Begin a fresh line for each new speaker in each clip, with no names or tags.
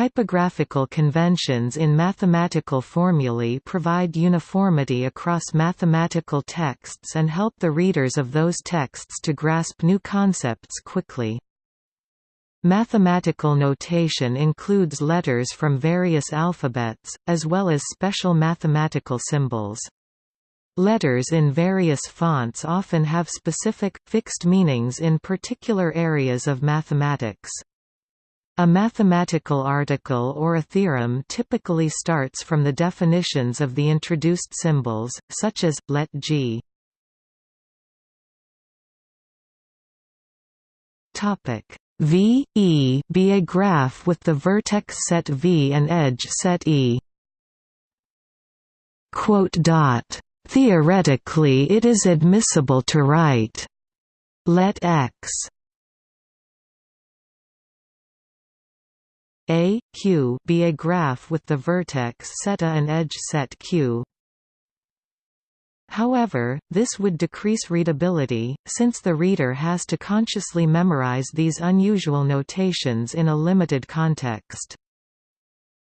Typographical conventions in mathematical formulae provide uniformity across mathematical texts and help the readers of those texts to grasp new concepts quickly. Mathematical notation includes letters from various alphabets, as well as special mathematical symbols. Letters in various fonts often have specific, fixed meanings in particular areas of mathematics. A mathematical article or a theorem typically starts from the definitions of the introduced symbols, such as, let G. V e be a graph with the vertex set V and edge set E. Theoretically it is admissible to write let X A, Q be a graph with the vertex set A and edge set Q. However, this would decrease readability, since the reader has to consciously memorize these unusual notations in a limited context.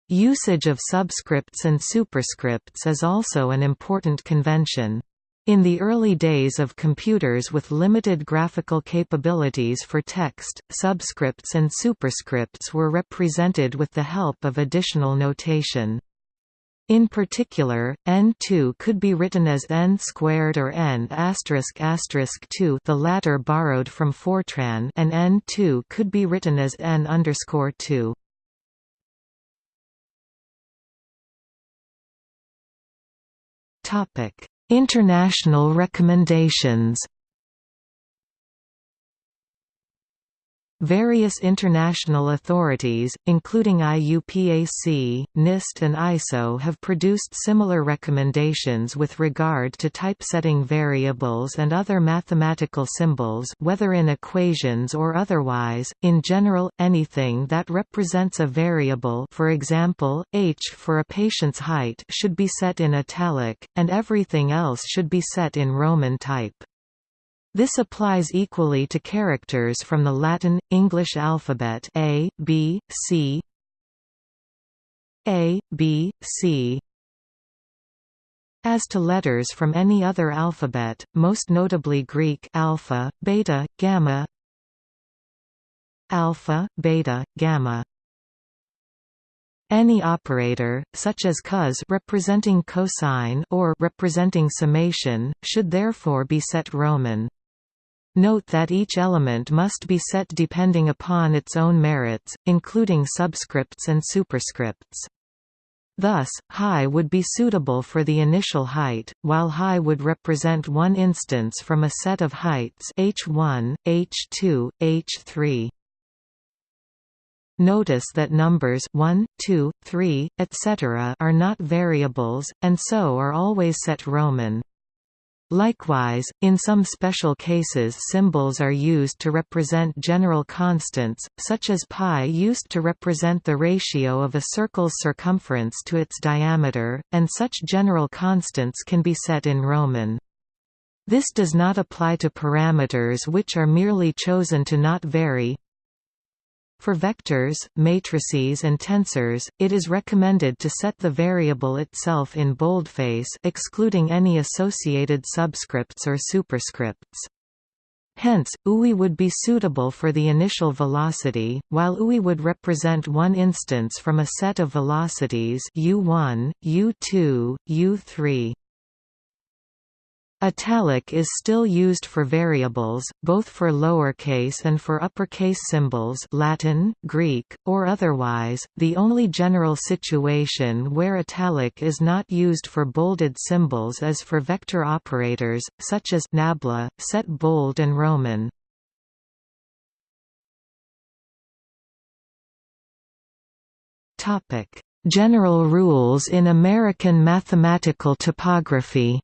Usage of subscripts and superscripts is also an important convention. In the early days of computers with limited graphical capabilities for text, subscripts and superscripts were represented with the help of additional notation. In particular, n2 could be written as n squared or n asterisk 2 the latter borrowed from Fortran and n2 could be written as n underscore 2. Topic International recommendations Various international authorities, including IUPAC, NIST and ISO have produced similar recommendations with regard to typesetting variables and other mathematical symbols whether in equations or otherwise. In general, anything that represents a variable for example, h for a patient's height should be set in italic, and everything else should be set in Roman type. This applies equally to characters from the Latin, English alphabet A, B, C A, B, C as to letters from any other alphabet, most notably Greek alpha, beta, gamma alpha, beta, gamma any operator, such as cos representing cosine or representing summation, should therefore be set Roman. Note that each element must be set depending upon its own merits, including subscripts and superscripts. Thus, high would be suitable for the initial height, while high would represent one instance from a set of heights h1, h2, h3. Notice that numbers 1, 2, 3, etc. are not variables, and so are always set Roman. Likewise, in some special cases symbols are used to represent general constants, such as pi used to represent the ratio of a circle's circumference to its diameter, and such general constants can be set in Roman. This does not apply to parameters which are merely chosen to not vary, for vectors, matrices and tensors, it is recommended to set the variable itself in boldface excluding any associated subscripts or superscripts. Hence, UI would be suitable for the initial velocity, while UI would represent one instance from a set of velocities u1, u2, u3. Italic is still used for variables, both for lowercase and for uppercase symbols Latin, Greek, or otherwise. The only general situation where italic is not used for bolded symbols is for vector operators, such as nabla, set bold and Roman. General rules in American mathematical typography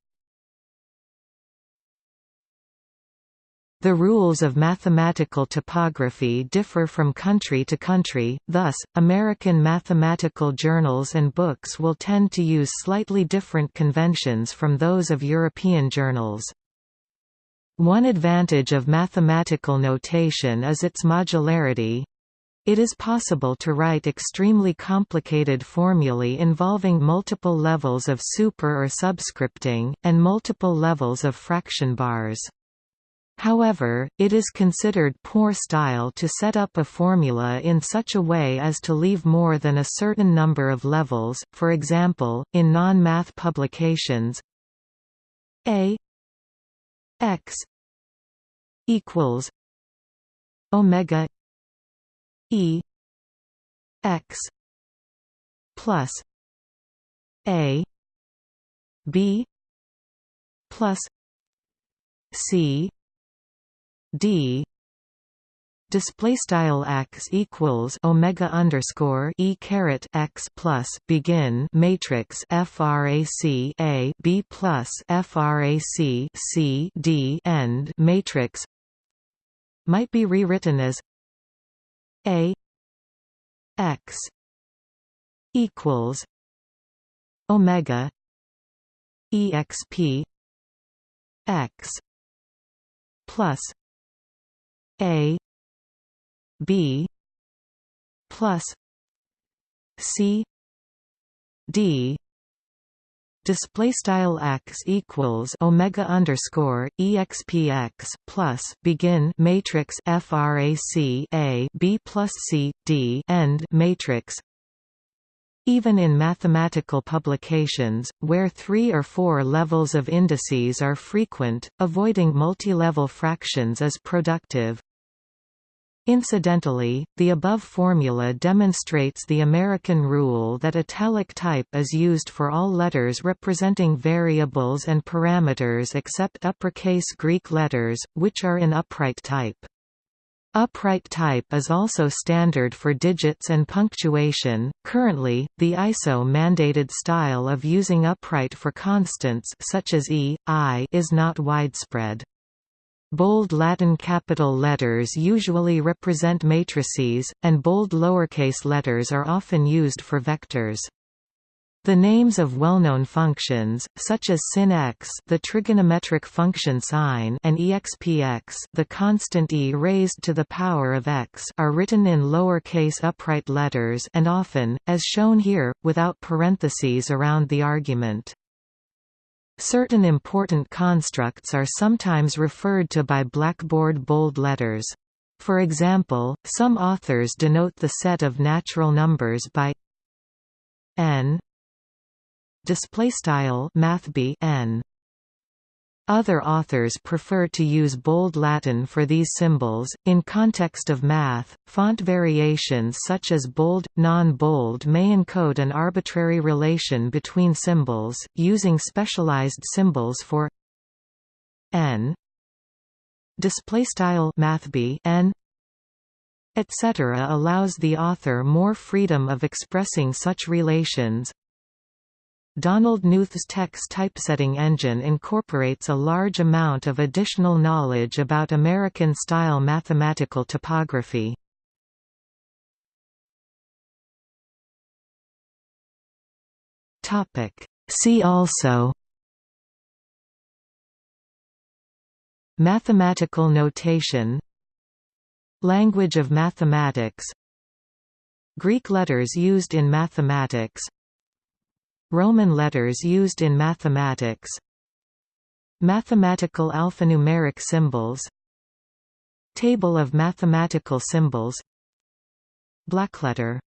The rules of mathematical typography differ from country to country, thus, American mathematical journals and books will tend to use slightly different conventions from those of European journals. One advantage of mathematical notation is its modularity. It is possible to write extremely complicated formulae involving multiple levels of super or subscripting, and multiple levels of fraction bars. However, it is considered poor style to set up a formula in such a way as to leave more than a certain number of levels, for example, in non-math publications a x equals omega E X plus A B plus C D. Display style x equals omega underscore e caret x plus begin matrix frac a b plus frac c d end matrix. Might be rewritten as a x equals omega exp x plus a b plus c d display style x equals omega underscore expx plus begin matrix frac a b plus c d end matrix even in mathematical publications, where three or four levels of indices are frequent, avoiding multilevel fractions is productive. Incidentally, the above formula demonstrates the American rule that italic type is used for all letters representing variables and parameters except uppercase Greek letters, which are in upright type. Upright type is also standard for digits and punctuation. Currently, the ISO mandated style of using upright for constants such as e, i is not widespread. Bold Latin capital letters usually represent matrices, and bold lowercase letters are often used for vectors. The names of well-known functions, such as sin x, the trigonometric function sine, and expx, the constant e raised to the power of x, are written in lowercase upright letters and often, as shown here, without parentheses around the argument. Certain important constructs are sometimes referred to by blackboard bold letters. For example, some authors denote the set of natural numbers by n display style n other authors prefer to use bold Latin for these symbols. In context of math, font variations such as bold, non-bold may encode an arbitrary relation between symbols, using specialized symbols for n display style n etc. allows the author more freedom of expressing such relations. Donald Knuth's TeX typesetting engine incorporates a large amount of additional knowledge about American-style mathematical typography. See also Mathematical notation Language of mathematics Greek letters used in mathematics Roman letters used in mathematics. Mathematical alphanumeric symbols. Table of mathematical symbols. Blackletter